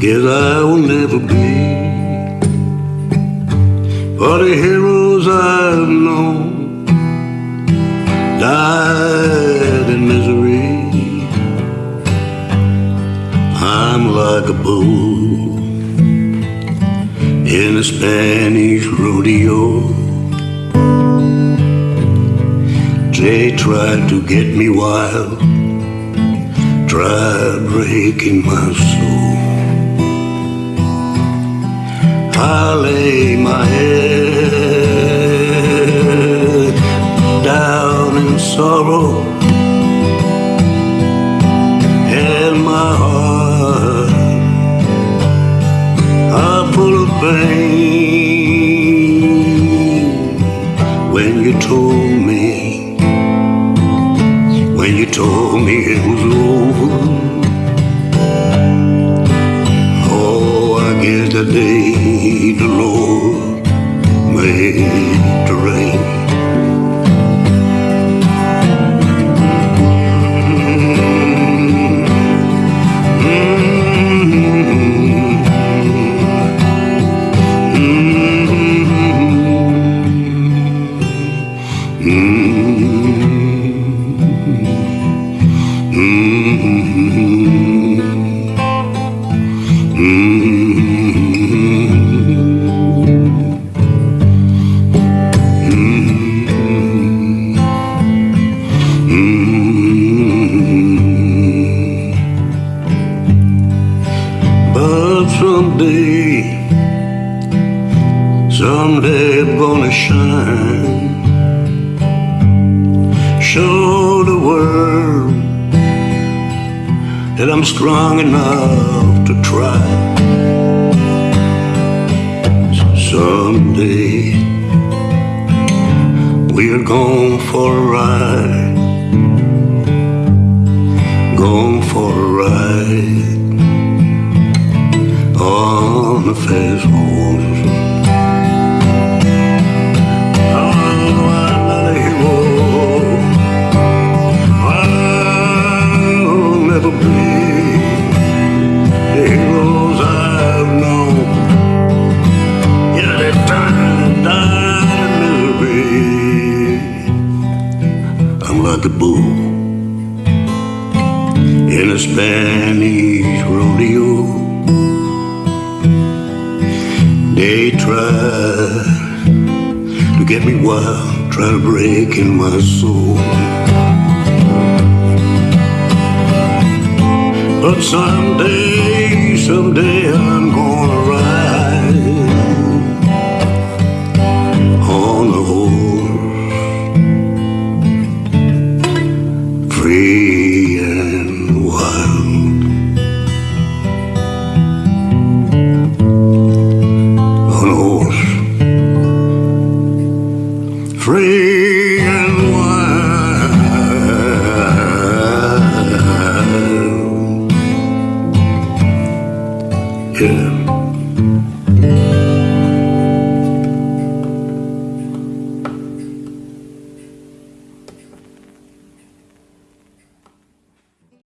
guess I will never be for the heroes I've known died in misery. I'm like a bull in a Spanish rodeo. They tried to get me wild, tried breaking my soul. I lay my head down in sorrow and my heart are full of pain. When you told me when you told me it was over the Lord made the rain But someday, someday I'm gonna shine. Show the world that I'm strong enough to try. Someday, we're going for a ride. Misery. I'm like a bull in a Spanish rodeo. They try to get me wild, try to break in my soul. But someday, free